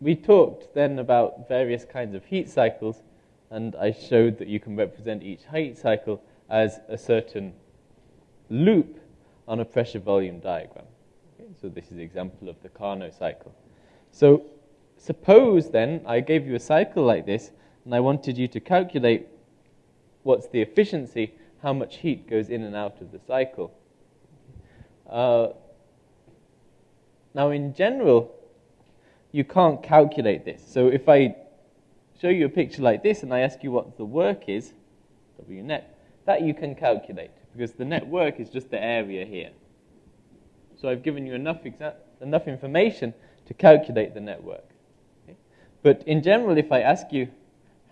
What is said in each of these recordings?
we talked then about various kinds of heat cycles, and I showed that you can represent each heat cycle as a certain loop on a pressure volume diagram. Okay, so this is an example of the Carnot cycle. So suppose then I gave you a cycle like this, and I wanted you to calculate what's the efficiency, how much heat goes in and out of the cycle. Uh, now, in general, you can't calculate this. So if I show you a picture like this and I ask you what the work is, W net, that you can calculate because the net work is just the area here. So I've given you enough, enough information to calculate the net work. Okay? But in general, if I ask you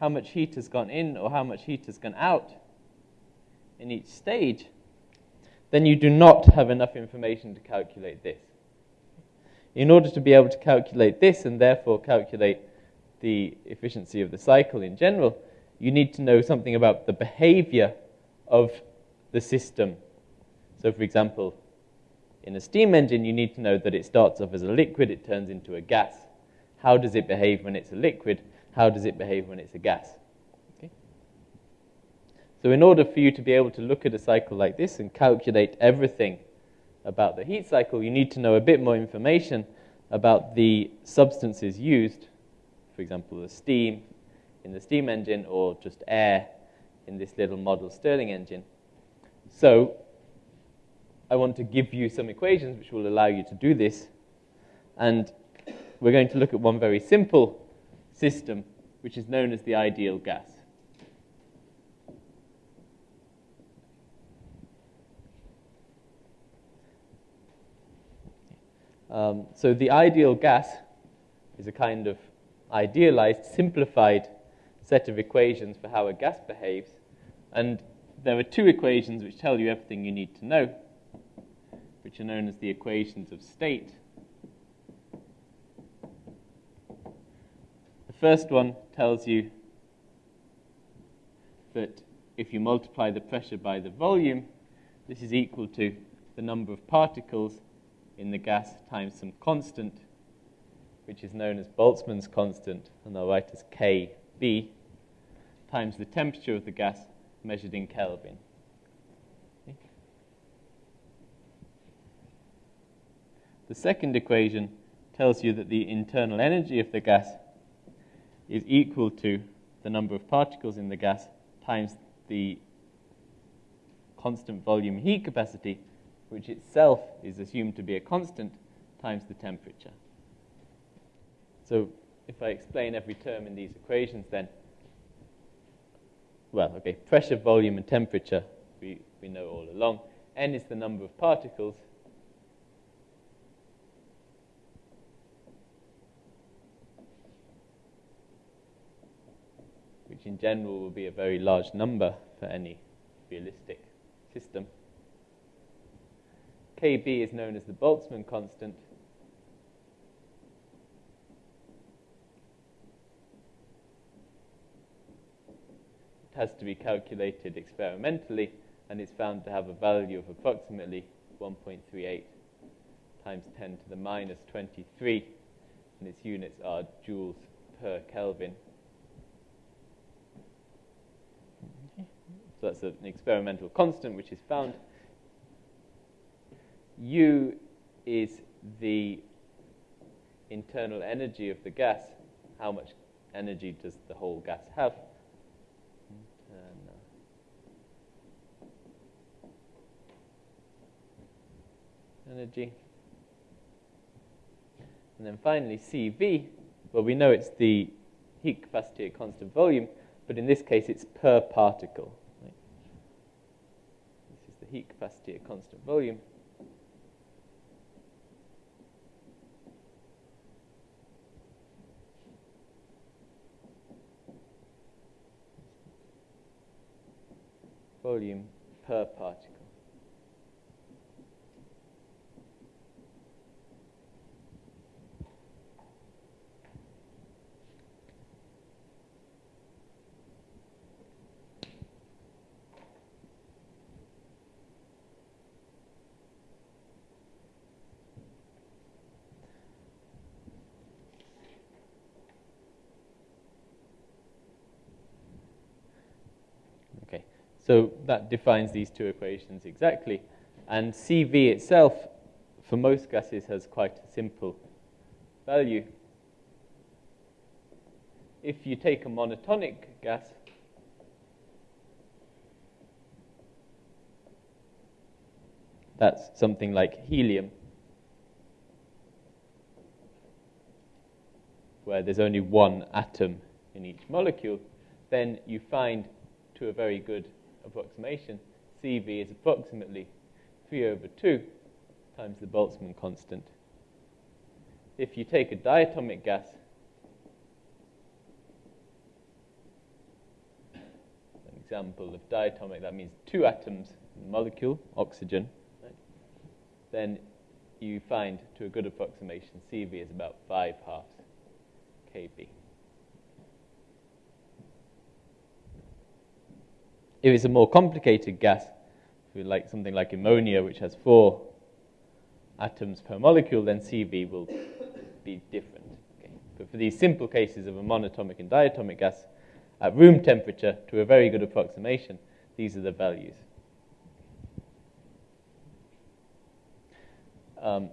how much heat has gone in or how much heat has gone out in each stage, then you do not have enough information to calculate this. In order to be able to calculate this and therefore calculate the efficiency of the cycle in general, you need to know something about the behavior of the system. So, for example, in a steam engine, you need to know that it starts off as a liquid, it turns into a gas. How does it behave when it's a liquid? How does it behave when it's a gas? Okay? So, in order for you to be able to look at a cycle like this and calculate everything about the heat cycle, you need to know a bit more information about the substances used, for example, the steam in the steam engine or just air in this little model Stirling engine. So I want to give you some equations which will allow you to do this. And we're going to look at one very simple system, which is known as the ideal gas. Um, so the ideal gas is a kind of idealized, simplified set of equations for how a gas behaves. And there are two equations which tell you everything you need to know, which are known as the equations of state. The first one tells you that if you multiply the pressure by the volume, this is equal to the number of particles in the gas times some constant, which is known as Boltzmann's constant, and I'll write as Kb, times the temperature of the gas measured in Kelvin. The second equation tells you that the internal energy of the gas is equal to the number of particles in the gas times the constant volume heat capacity which itself is assumed to be a constant, times the temperature. So if I explain every term in these equations, then, well, okay, pressure, volume, and temperature, we, we know all along. N is the number of particles. which in general will be a very large number for any realistic system. Kb is known as the Boltzmann constant. It has to be calculated experimentally and is found to have a value of approximately 1.38 times 10 to the minus 23, and its units are joules per Kelvin. So that's an experimental constant which is found U is the internal energy of the gas. How much energy does the whole gas have? energy. And then finally, CV, well, we know it's the heat capacity at constant volume, but in this case, it's per particle. Right? This is the heat capacity at constant volume. Volume per particle. So that defines these two equations exactly. And CV itself, for most gases, has quite a simple value. If you take a monatomic gas, that's something like helium, where there's only one atom in each molecule, then you find to a very good approximation, CV is approximately 3 over 2 times the Boltzmann constant. If you take a diatomic gas, an example of diatomic, that means two atoms in the molecule, oxygen, right? then you find to a good approximation CV is about 5 halves kb. If it's a more complicated gas, like something like ammonia, which has four atoms per molecule, then CV will be different. Okay. But for these simple cases of a monatomic and diatomic gas, at room temperature, to a very good approximation, these are the values. Um,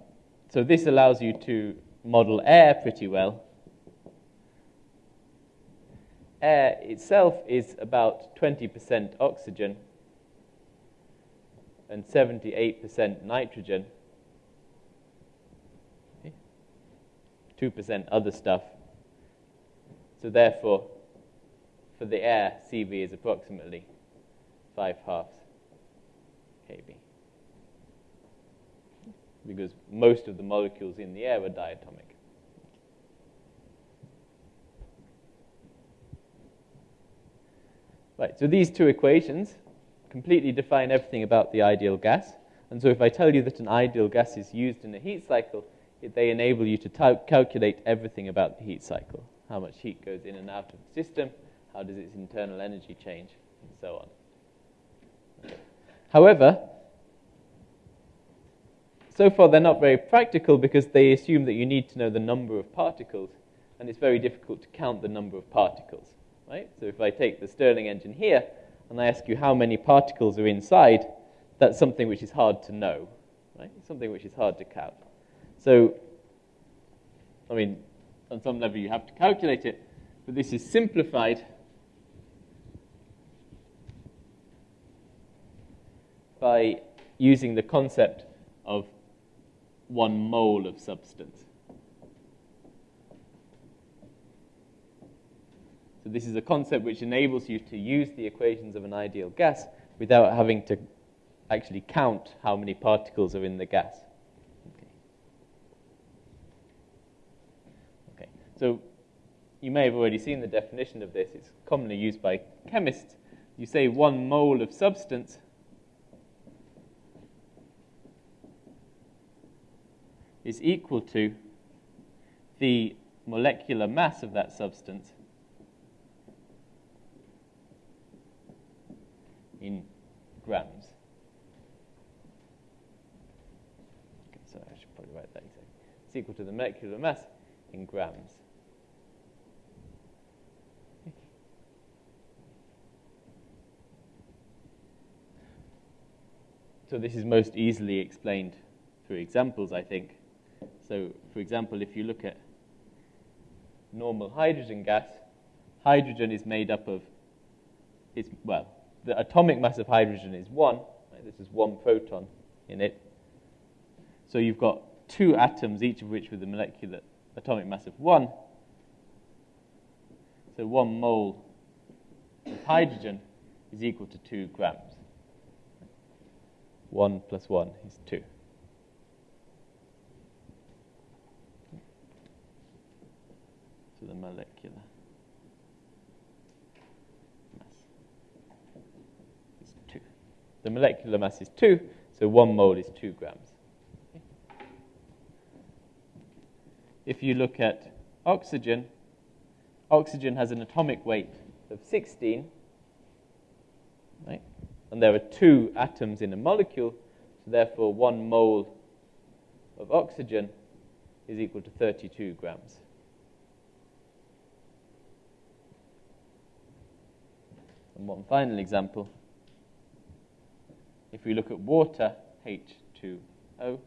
so this allows you to model air pretty well air itself is about 20% oxygen and 78% nitrogen, 2% other stuff. So therefore, for the air, CV is approximately 5 halves kb. Because most of the molecules in the air are diatomic. Right, so these two equations completely define everything about the ideal gas. And so if I tell you that an ideal gas is used in a heat cycle, it, they enable you to calculate everything about the heat cycle. How much heat goes in and out of the system, how does its internal energy change, and so on. However, so far they're not very practical because they assume that you need to know the number of particles, and it's very difficult to count the number of particles right? So if I take the Stirling engine here and I ask you how many particles are inside, that's something which is hard to know, right? something which is hard to count. So, I mean, on some level you have to calculate it, but this is simplified by using the concept of one mole of substance. So this is a concept which enables you to use the equations of an ideal gas without having to actually count how many particles are in the gas. Okay. okay. So you may have already seen the definition of this. It's commonly used by chemists. You say one mole of substance is equal to the molecular mass of that substance in grams. Okay, so I should probably write that exactly. It's equal to the molecular mass in grams. So this is most easily explained through examples, I think. So, for example, if you look at normal hydrogen gas, hydrogen is made up of, it's, well, the atomic mass of hydrogen is 1. Right? This is one proton in it. So you've got two atoms, each of which with a molecular atomic mass of 1. So 1 mole of hydrogen is equal to 2 grams. 1 plus 1 is 2. So the molecular The molecular mass is 2, so 1 mole is 2 grams. If you look at oxygen, oxygen has an atomic weight of 16, right? and there are two atoms in a molecule, so therefore 1 mole of oxygen is equal to 32 grams. And one final example if we look at water, H2O,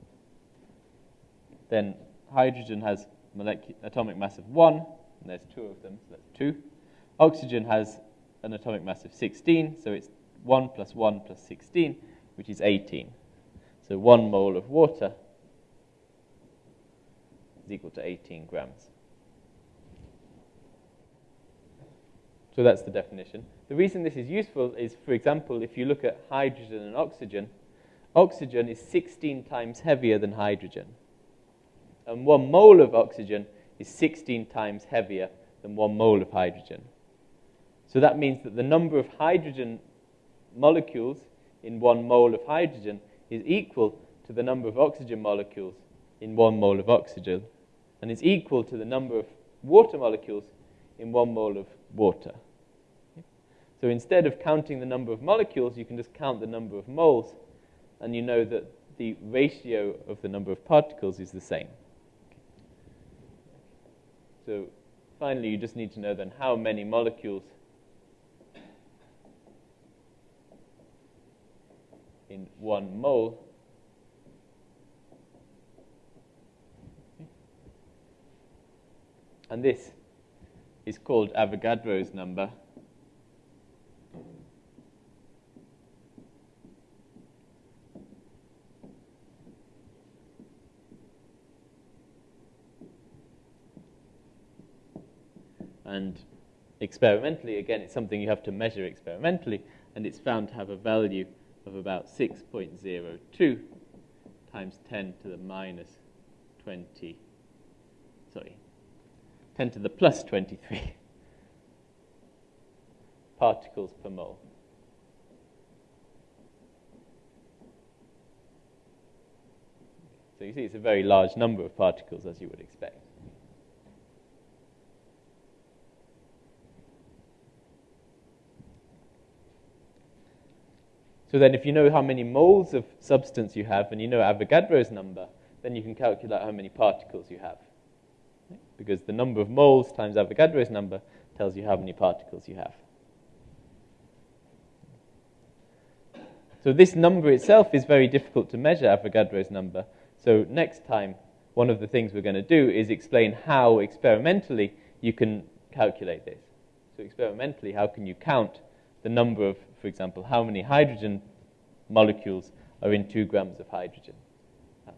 then hydrogen has atomic mass of 1, and there's two of them, so that's 2. Oxygen has an atomic mass of 16, so it's 1 plus 1 plus 16, which is 18. So 1 mole of water is equal to 18 grams. So that's the definition. The reason this is useful is, for example, if you look at hydrogen and oxygen, oxygen is 16 times heavier than hydrogen. And one mole of oxygen is 16 times heavier than one mole of hydrogen. So that means that the number of hydrogen molecules in one mole of hydrogen is equal to the number of oxygen molecules in one mole of oxygen, and is equal to the number of water molecules in one mole of water. So instead of counting the number of molecules, you can just count the number of moles, and you know that the ratio of the number of particles is the same. So finally, you just need to know then how many molecules in one mole and this is called Avogadro's number. And experimentally, again, it's something you have to measure experimentally, and it's found to have a value of about 6.02 times 10 to the minus 20, sorry, 10 to the plus 23 particles per mole. So you see it's a very large number of particles as you would expect. So then if you know how many moles of substance you have and you know Avogadro's number, then you can calculate how many particles you have. Because the number of moles times Avogadro's number tells you how many particles you have. So this number itself is very difficult to measure, Avogadro's number. So next time, one of the things we're going to do is explain how experimentally you can calculate this. So experimentally, how can you count the number of, for example, how many hydrogen molecules are in two grams of hydrogen.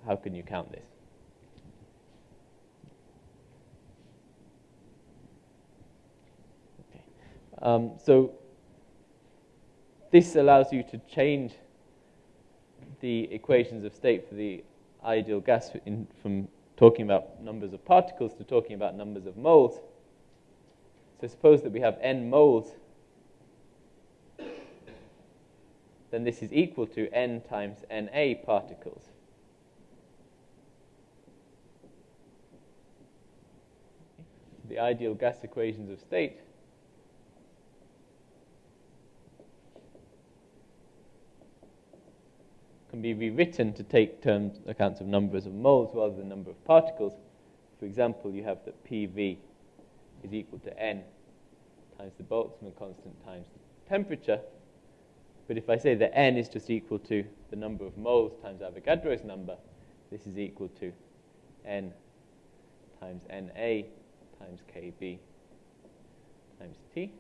How can you count this? Okay. Um, so this allows you to change the equations of state for the ideal gas in, from talking about numbers of particles to talking about numbers of moles. So suppose that we have n moles then this is equal to n times Na particles. The ideal gas equations of state can be rewritten to take terms accounts of numbers of moles rather than number of particles. For example, you have that PV is equal to n times the Boltzmann constant times the temperature. But if I say that n is just equal to the number of moles times Avogadro's number, this is equal to n times Na times Kb times T.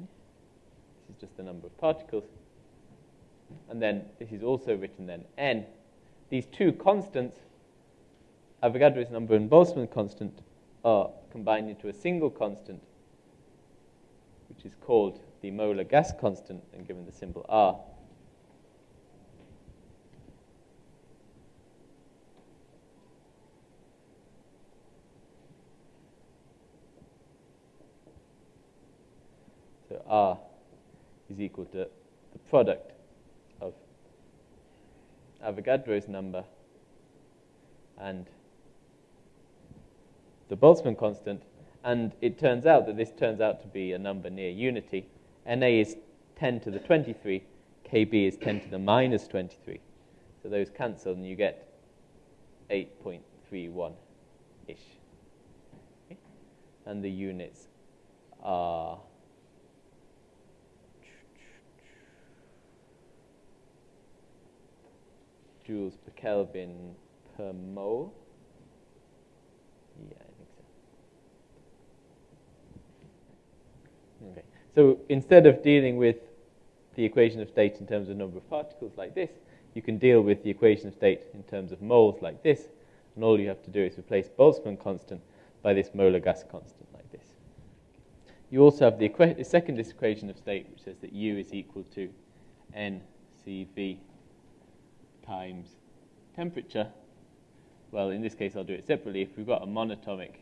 This is just the number of particles. And then this is also written then n. These two constants, Avogadro's number and Boltzmann constant, are combined into a single constant, which is called the molar gas constant and given the symbol R. So R is equal to the product of Avogadro's number and the Boltzmann constant. And it turns out that this turns out to be a number near unity. Na is 10 to the 23, Kb is 10 to the minus 23. So those cancel and you get 8.31-ish. Okay? And the units are joules per Kelvin per mole. Yeah. So. Instead of dealing with the equation of state in terms of number of particles like this, you can deal with the equation of state in terms of moles like this, and all you have to do is replace Boltzmann constant by this molar gas constant like this. You also have the, the second equation of state, which says that U is equal to NCV times temperature. Well, in this case, I'll do it separately. If we've got a monatomic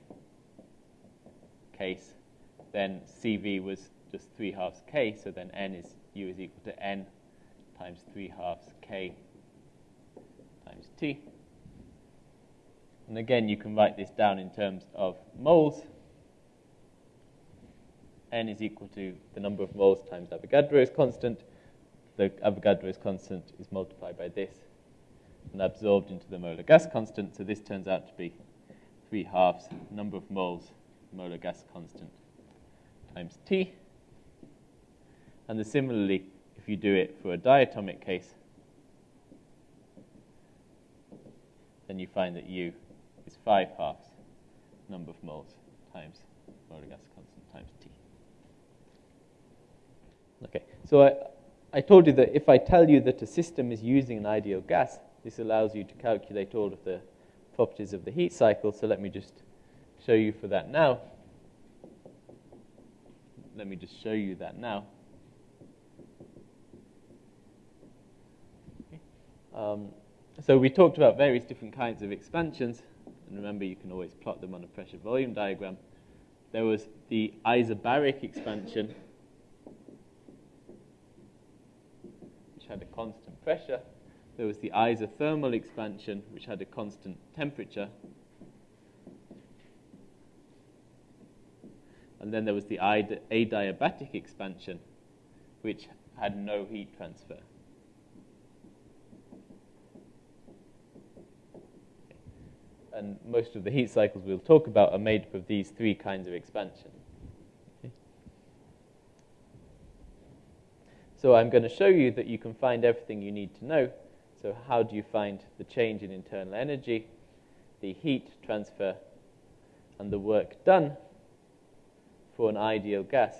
case, then CV was just 3 halves K, so then N is U is equal to N times 3 halves K times T. And again, you can write this down in terms of moles. N is equal to the number of moles times Avogadro's constant. The Avogadro's constant is multiplied by this and absorbed into the molar gas constant. So this turns out to be 3 halves number of moles molar gas constant times T. And similarly, if you do it for a diatomic case, then you find that U is 5 halves number of moles times molar gas constant times T. Okay, so I, I told you that if I tell you that a system is using an ideal gas, this allows you to calculate all of the properties of the heat cycle. So let me just show you for that now. Let me just show you that now. Um, so we talked about various different kinds of expansions, and remember you can always plot them on a pressure volume diagram. There was the isobaric expansion, which had a constant pressure. There was the isothermal expansion, which had a constant temperature. And then there was the adiabatic expansion, which had no heat transfer. And most of the heat cycles we'll talk about are made up of these three kinds of expansion. So I'm going to show you that you can find everything you need to know. So how do you find the change in internal energy, the heat transfer, and the work done for an ideal gas?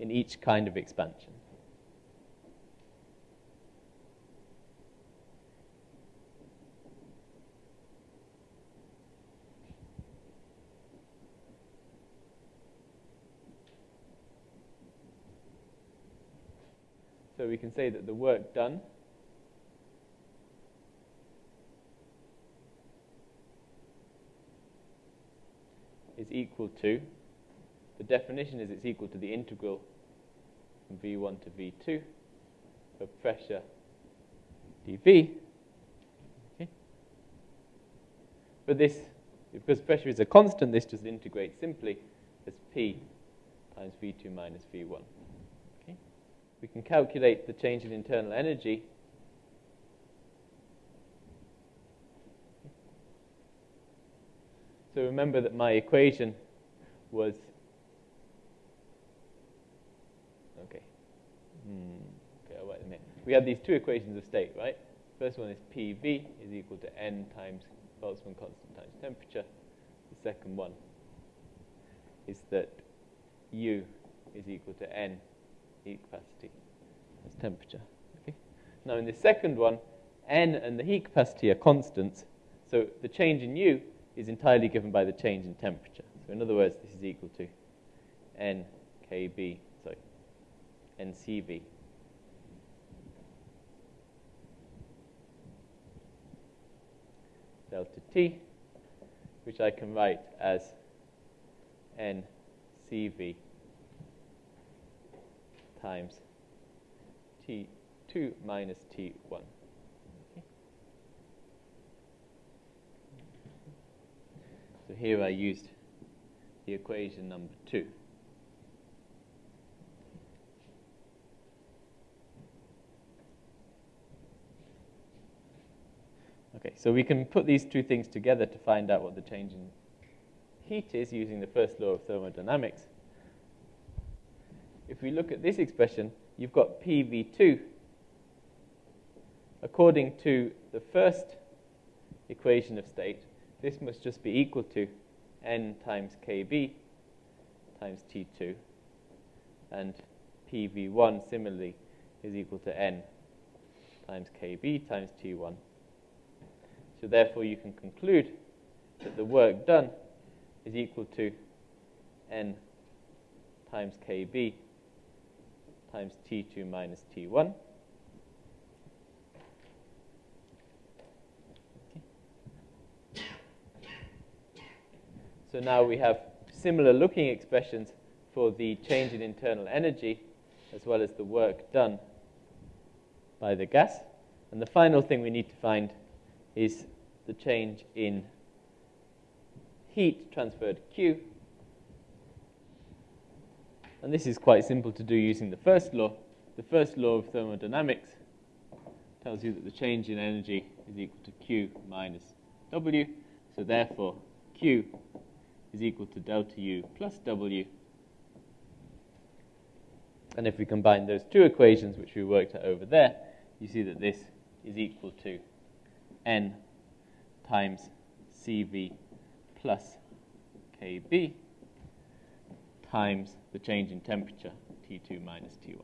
in each kind of expansion. We can say that the work done is equal to, the definition is it's equal to the integral from V1 to V2 of pressure dV. But this, because pressure is a constant, this just integrates simply as P times V2 minus V1 we can calculate the change in internal energy. So remember that my equation was okay. Hmm. Okay, wait a minute. We had these two equations of state, right? First one is PV is equal to N times Boltzmann constant times temperature. The second one is that U is equal to N heat capacity as temperature. Okay? Now in the second one, N and the heat capacity are constants, so the change in U is entirely given by the change in temperature. So in other words, this is equal to NKB, sorry, NCV. delta T, which I can write as NCV times T2 minus T1. Okay. So here I used the equation number 2. Okay, so we can put these two things together to find out what the change in heat is using the first law of thermodynamics if we look at this expression, you've got PV2. According to the first equation of state, this must just be equal to n times kb times T2. And PV1 similarly is equal to n times kb times T1. So therefore you can conclude that the work done is equal to n times kb times T2 minus T1. So now we have similar looking expressions for the change in internal energy as well as the work done by the gas. And the final thing we need to find is the change in heat transferred Q. And this is quite simple to do using the first law. The first law of thermodynamics tells you that the change in energy is equal to Q minus W. So therefore, Q is equal to delta U plus W. And if we combine those two equations, which we worked over there, you see that this is equal to N times CV plus KB times the change in temperature, T2 minus T1.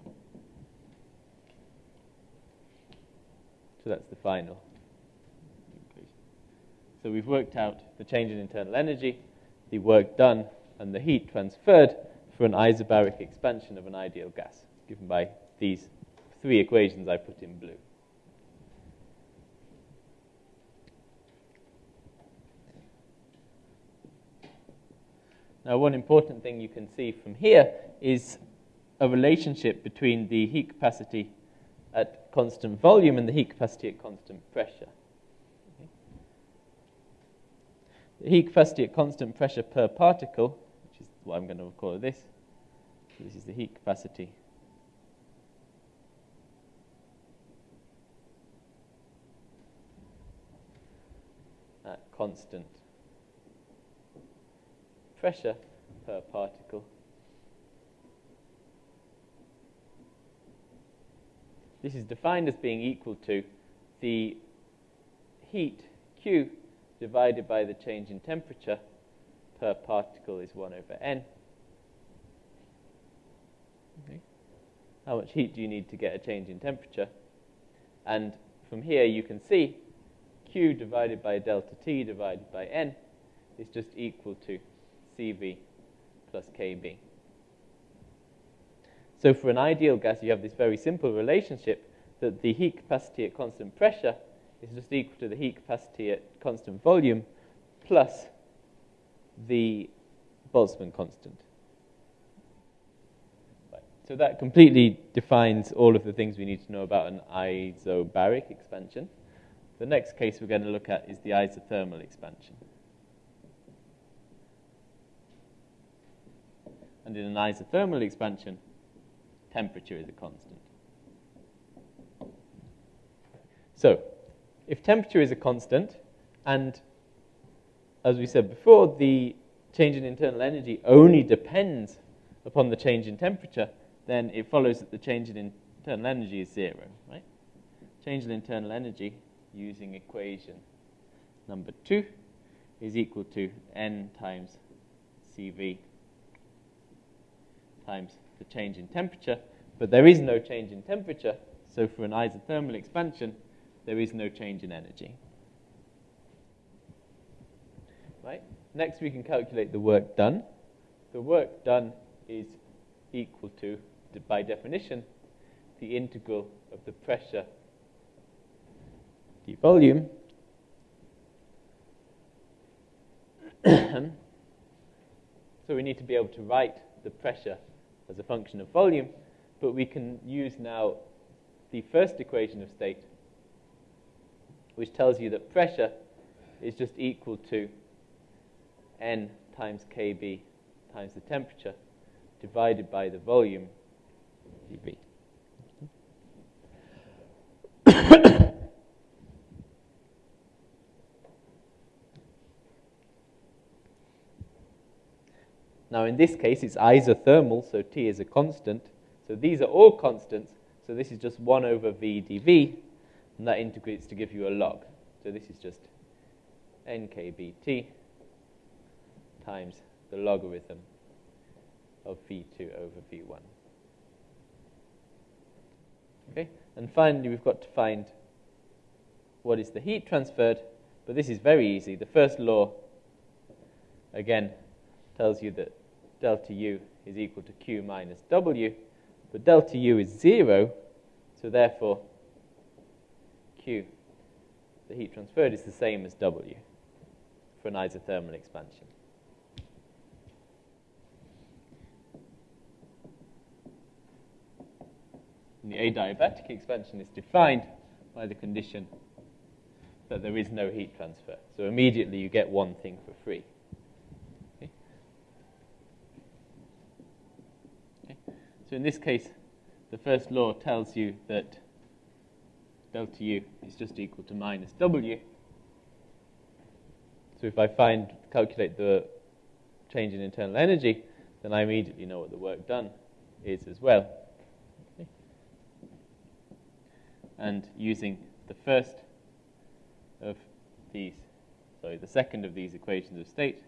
So that's the final equation. So we've worked out the change in internal energy, the work done, and the heat transferred for an isobaric expansion of an ideal gas, given by these three equations I put in blue. Now, one important thing you can see from here is a relationship between the heat capacity at constant volume and the heat capacity at constant pressure. The heat capacity at constant pressure per particle, which is what I'm going to call this, this is the heat capacity at constant pressure per particle. This is defined as being equal to the heat Q divided by the change in temperature per particle is 1 over n. Okay. How much heat do you need to get a change in temperature? And from here you can see Q divided by delta T divided by n is just equal to CV plus KB. So for an ideal gas, you have this very simple relationship that the heat capacity at constant pressure is just equal to the heat capacity at constant volume plus the Boltzmann constant. Right. So that completely defines all of the things we need to know about an isobaric expansion. The next case we're going to look at is the isothermal expansion. And in an isothermal expansion, temperature is a constant. So, if temperature is a constant, and as we said before, the change in internal energy only depends upon the change in temperature, then it follows that the change in internal energy is zero, right? Change in internal energy using equation number two is equal to n times CV times the change in temperature, but there is no change in temperature, so for an isothermal expansion, there is no change in energy. Right? Next, we can calculate the work done. The work done is equal to, by definition, the integral of the pressure the volume so we need to be able to write the pressure as a function of volume, but we can use now the first equation of state, which tells you that pressure is just equal to N times Kb times the temperature divided by the volume dV. Now, in this case, it's isothermal, so T is a constant, So these are all constants. So this is just 1 over v dv, and that integrates to give you a log. So this is just nkbt times the logarithm of v2 over v1. Okay, and finally we've got to find what is the heat transferred, but this is very easy. The first law, again, tells you that delta U is equal to Q minus W, but delta U is zero, so therefore Q, the heat transferred, is the same as W for an isothermal expansion. And the adiabatic expansion is defined by the condition that there is no heat transfer. So immediately you get one thing for free. Okay. Okay. So in this case, the first law tells you that delta U is just equal to minus W. So if I find, calculate the change in internal energy, then I immediately know what the work done is as well. Okay. And using the first of these, sorry, the second of these equations of state,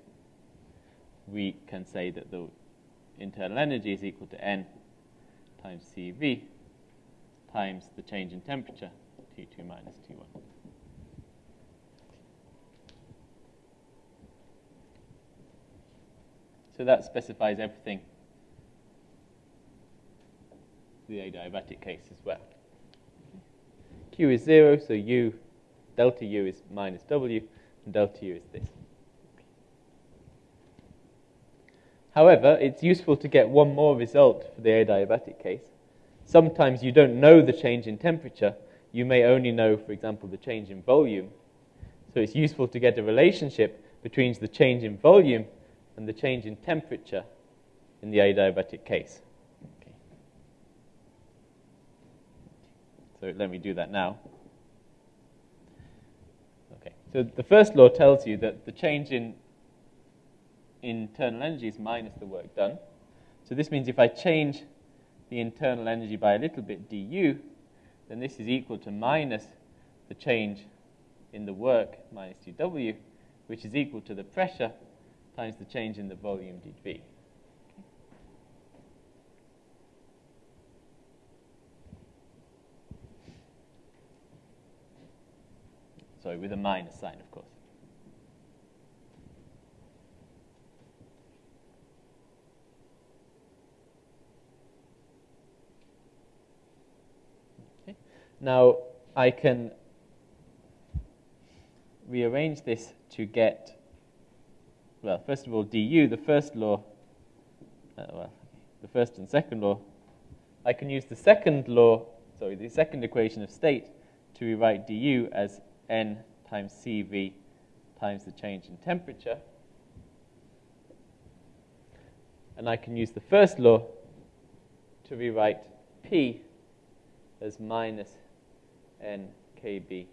we can say that the internal energy is equal to N times CV times the change in temperature, T2 minus T1. So that specifies everything the adiabatic case as well. Q is 0, so U delta u is minus w, and delta u is this. However, it's useful to get one more result for the adiabatic case. Sometimes you don't know the change in temperature. You may only know, for example, the change in volume. So it's useful to get a relationship between the change in volume and the change in temperature in the adiabatic case. Okay. So let me do that now. Okay. So the first law tells you that the change in internal energy is minus the work done. So this means if I change the internal energy by a little bit du, then this is equal to minus the change in the work minus dw, which is equal to the pressure times the change in the volume dv. sorry, with a minus sign, of course. Okay. Now, I can rearrange this to get, well, first of all, du, the first law, uh, well, the first and second law. I can use the second law, sorry, the second equation of state to rewrite du as N times CV times the change in temperature. And I can use the first law to rewrite P as minus N KB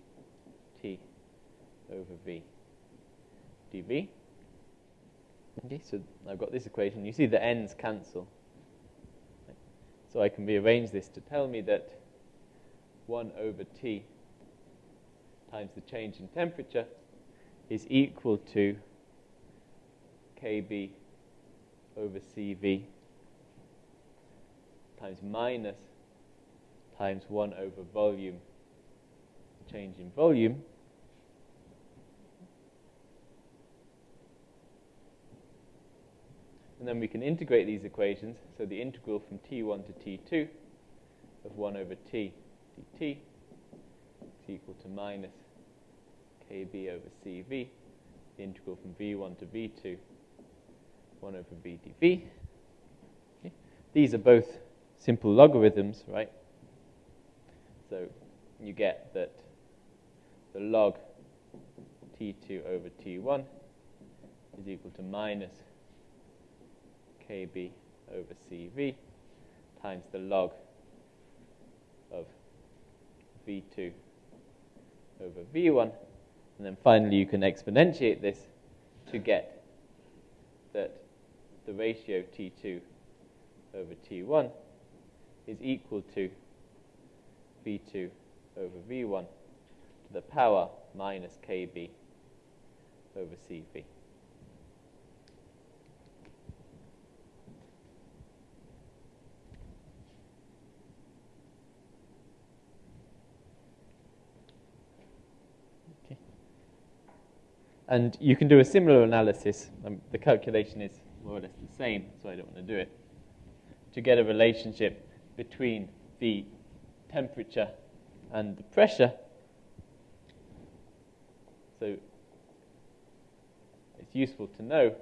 T over V dV. Okay, so I've got this equation. You see the n's cancel. So I can rearrange this to tell me that 1 over T times the change in temperature is equal to Kb over Cv times minus times 1 over volume, change in volume. And then we can integrate these equations. So the integral from t1 to t2 of 1 over t dt is equal to minus kb over cv, the integral from v1 to v2, 1 over v dv. Okay. These are both simple logarithms, right? So you get that the log t2 over t1 is equal to minus kb over cv times the log of v2 over v1 and then finally, you can exponentiate this to get that the ratio T2 over T1 is equal to V2 over V1 to the power minus KB over CV. And you can do a similar analysis. Um, the calculation is more or less the same, so I don't want to do it. To get a relationship between the temperature and the pressure. So it's useful to know,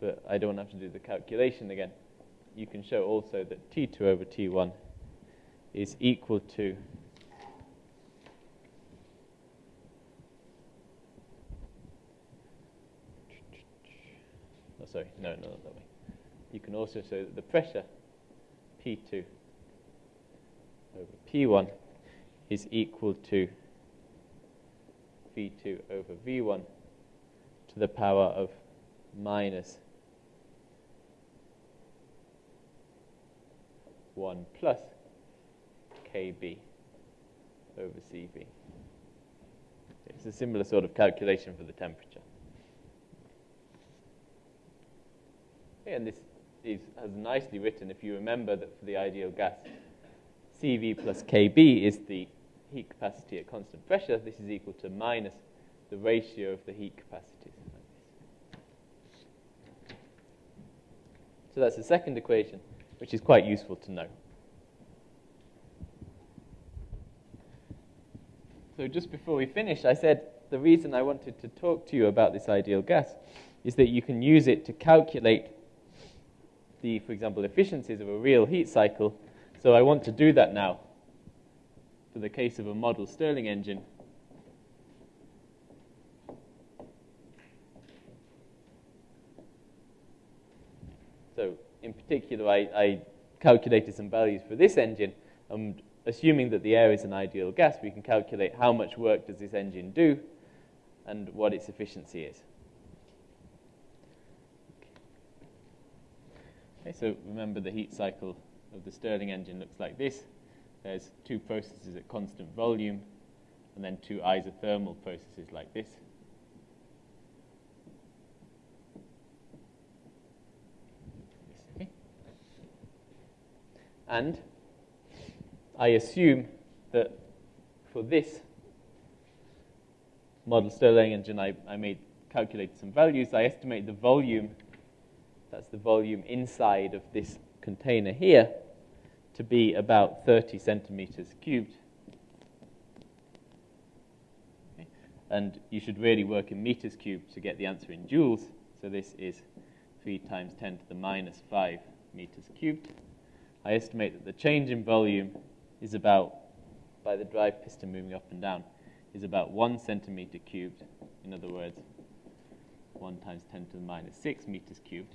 but I don't have to do the calculation again. You can show also that T2 over T1 is equal to oh, sorry, no, no, not that way. You can also show that the pressure P2 over P1 is equal to V2 over V1 to the power of minus 1 plus KB over CV. It's a similar sort of calculation for the temperature. And this is has nicely written if you remember that for the ideal gas, CV plus KB is the heat capacity at constant pressure. This is equal to minus the ratio of the heat capacities. So that's the second equation, which is quite useful to know. So just before we finish, I said the reason I wanted to talk to you about this ideal gas is that you can use it to calculate the, for example, efficiencies of a real heat cycle. So I want to do that now for the case of a model Stirling engine. So in particular, I, I calculated some values for this engine. And assuming that the air is an ideal gas, we can calculate how much work does this engine do and what its efficiency is. Okay, so remember the heat cycle of the Stirling engine looks like this. There's two processes at constant volume, and then two isothermal processes like this. And I assume that for this model Stirling engine, I, I made calculated some values. I estimate the volume that's the volume inside of this container here, to be about 30 centimeters cubed. And you should really work in meters cubed to get the answer in joules. So this is 3 times 10 to the minus 5 meters cubed. I estimate that the change in volume is about, by the drive piston moving up and down, is about 1 centimeter cubed. In other words, 1 times 10 to the minus 6 meters cubed.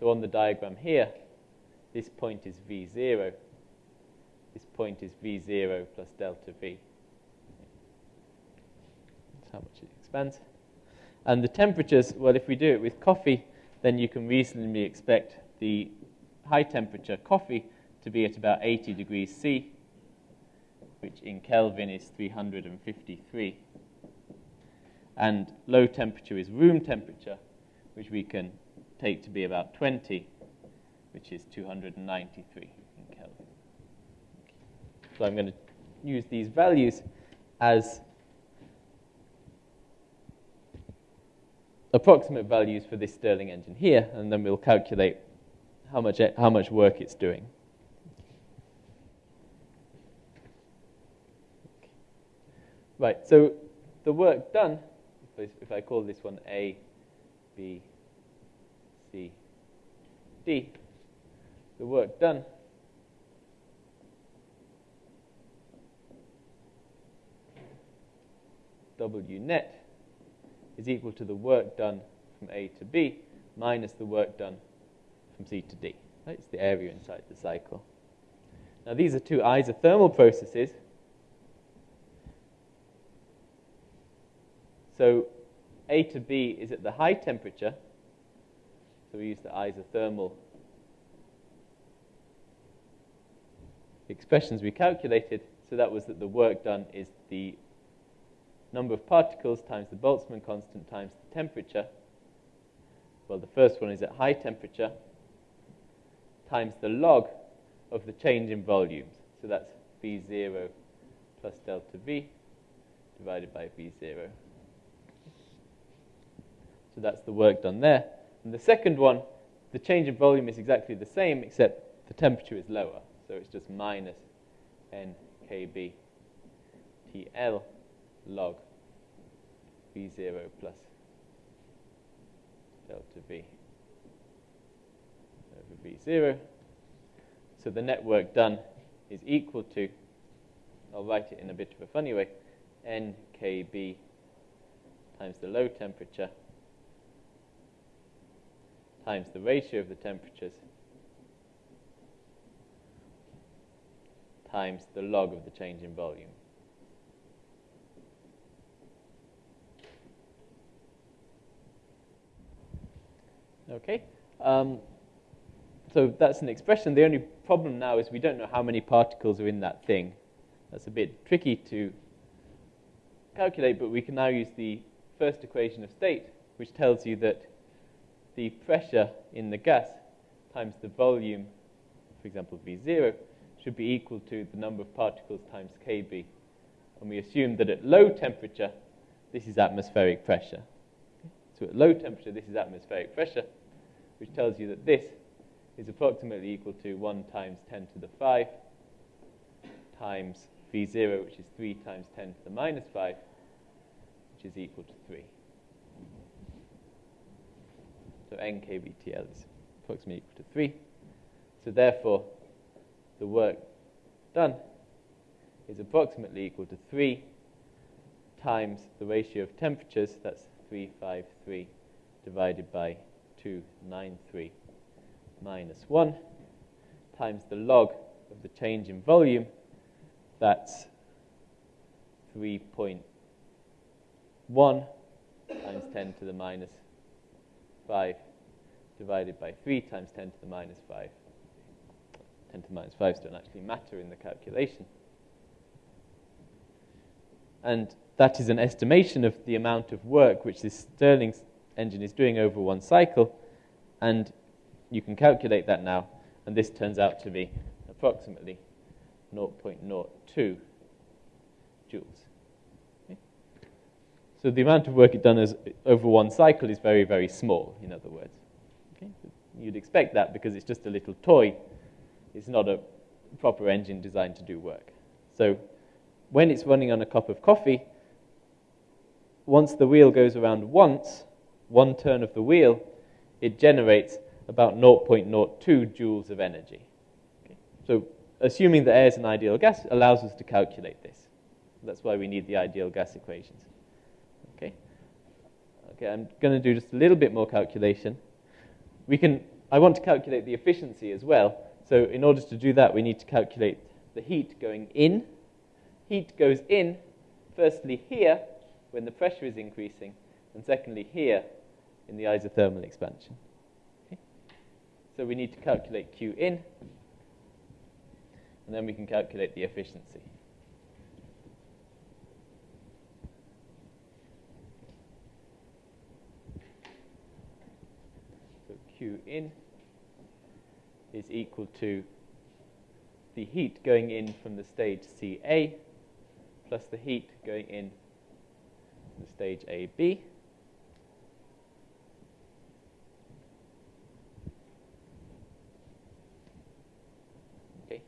So on the diagram here, this point is V0. This point is V0 plus delta V. That's how much it expands. And the temperatures, well, if we do it with coffee, then you can reasonably expect the high temperature coffee to be at about 80 degrees C, which in Kelvin is 353. And low temperature is room temperature, which we can take to be about 20, which is 293 in Kelvin. So I'm going to use these values as approximate values for this Stirling engine here, and then we'll calculate how much, how much work it's doing. Right, so the work done, if I call this one A, B, D, the work done W net is equal to the work done from A to B minus the work done from C to D. Right? It's the area inside the cycle. Now these are two isothermal processes. So A to B is at the high temperature, So we use the isothermal expressions we calculated. So that was that the work done is the number of particles times the Boltzmann constant times the temperature. Well, the first one is at high temperature times the log of the change in volumes. So that's V0 plus delta V divided by V0. So that's the work done there. And the second one, the change in volume is exactly the same, except the temperature is lower. So it's just minus nkb TL log V0 plus delta V over V0. So the net work done is equal to, I'll write it in a bit of a funny way, nkb times the low temperature times the ratio of the temperatures times the log of the change in volume. Okay, um, so that's an expression. The only problem now is we don't know how many particles are in that thing. That's a bit tricky to calculate, but we can now use the first equation of state, which tells you that the pressure in the gas times the volume, for example, V0, should be equal to the number of particles times Kb. And we assume that at low temperature, this is atmospheric pressure. So at low temperature, this is atmospheric pressure, which tells you that this is approximately equal to 1 times 10 to the 5 times V0, which is 3 times 10 to the minus 5, which is equal to 3. So nkBTL is approximately equal to 3. So therefore, the work done is approximately equal to 3 times the ratio of temperatures, that's 353 divided by 293 minus 1, times the log of the change in volume, that's 3.1 times 10 to the minus 5 divided by 3 times 10 to the minus 5. 10 to the minus 5s don't actually matter in the calculation. And that is an estimation of the amount of work which this Stirling engine is doing over one cycle. And you can calculate that now. And this turns out to be approximately 0.02 joules. Okay? So the amount of work it done is, over one cycle is very, very small, in other words. You'd expect that because it's just a little toy it's not a proper engine designed to do work. So when it's running on a cup of coffee, once the wheel goes around once, one turn of the wheel, it generates about 0.02 joules of energy. Okay. So assuming that air is an ideal gas allows us to calculate this. That's why we need the ideal gas equations. Okay. Okay, I'm going to do just a little bit more calculation. We can, I want to calculate the efficiency as well. So in order to do that, we need to calculate the heat going in. Heat goes in, firstly here, when the pressure is increasing, and secondly here, in the isothermal expansion. Okay? So we need to calculate Q in, and then we can calculate the efficiency. So Q in is equal to the heat going in from the stage CA plus the heat going in from the stage AB. Okay.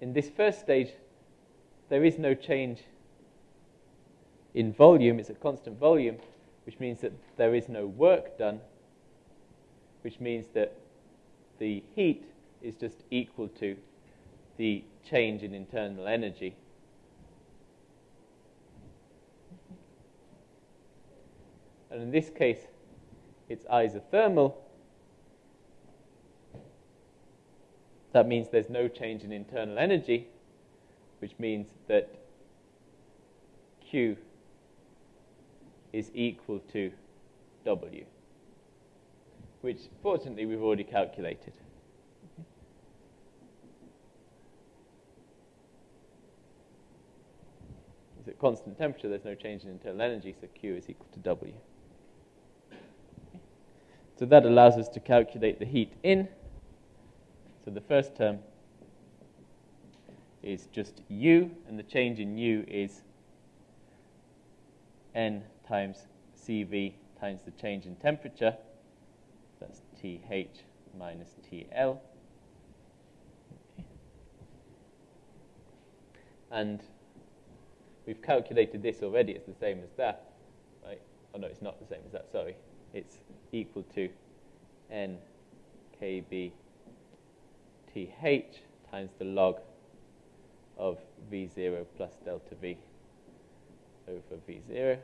In this first stage, there is no change in volume, it's a constant volume, which means that there is no work done, which means that the heat is just equal to the change in internal energy. And in this case, it's isothermal. That means there's no change in internal energy, which means that Q is equal to W. which fortunately we've already calculated. Is at constant temperature, there's no change in internal energy, so Q is equal to W. So that allows us to calculate the heat in. So the first term is just U, and the change in U is N times CV times the change in temperature. TH minus TL. And we've calculated this already. It's the same as that. Right? Oh, no, it's not the same as that. Sorry. It's equal to N TH times the log of V0 plus delta V over V0.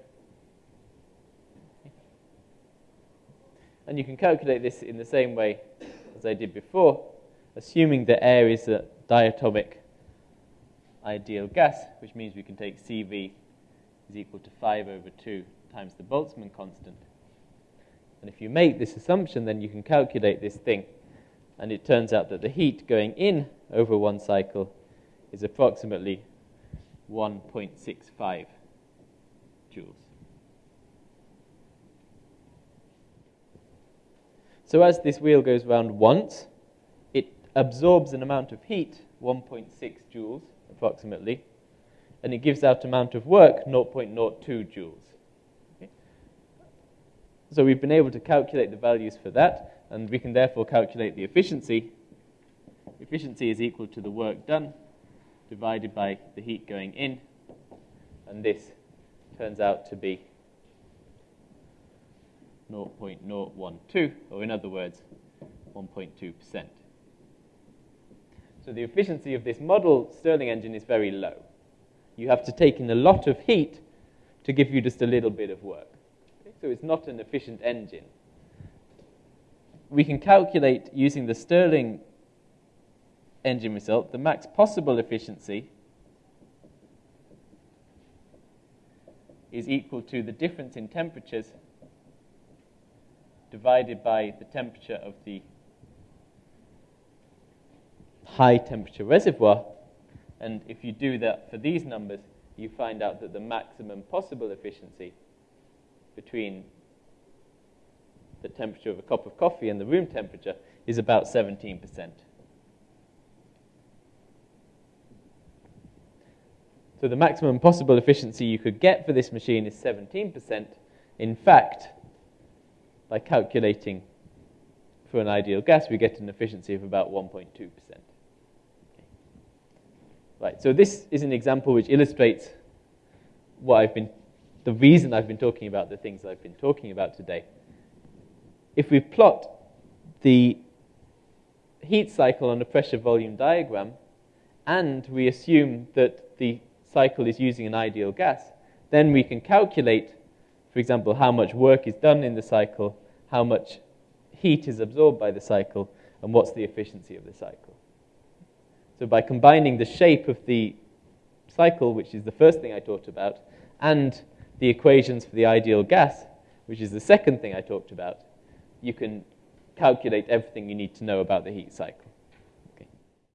And you can calculate this in the same way as I did before, assuming that air is a diatomic ideal gas, which means we can take CV is equal to 5 over 2 times the Boltzmann constant. And if you make this assumption, then you can calculate this thing. And it turns out that the heat going in over one cycle is approximately 1.65 joules. So as this wheel goes round once, it absorbs an amount of heat, 1.6 joules approximately, and it gives out amount of work, 0.02 joules. Okay? So we've been able to calculate the values for that, and we can therefore calculate the efficiency. Efficiency is equal to the work done divided by the heat going in, and this turns out to be 0.012, or in other words, 1.2%. So the efficiency of this model Stirling engine is very low. You have to take in a lot of heat to give you just a little bit of work. Okay? So it's not an efficient engine. We can calculate using the Stirling engine result the max possible efficiency is equal to the difference in temperatures divided by the temperature of the high temperature reservoir. And if you do that for these numbers, you find out that the maximum possible efficiency between the temperature of a cup of coffee and the room temperature is about 17%. So the maximum possible efficiency you could get for this machine is 17%. In fact, by calculating for an ideal gas, we get an efficiency of about 1.2%. Okay. Right, so this is an example which illustrates what I've been, the reason I've been talking about the things I've been talking about today. If we plot the heat cycle on a pressure volume diagram, and we assume that the cycle is using an ideal gas, then we can calculate for example, how much work is done in the cycle, how much heat is absorbed by the cycle, and what's the efficiency of the cycle. So by combining the shape of the cycle, which is the first thing I talked about, and the equations for the ideal gas, which is the second thing I talked about, you can calculate everything you need to know about the heat cycle.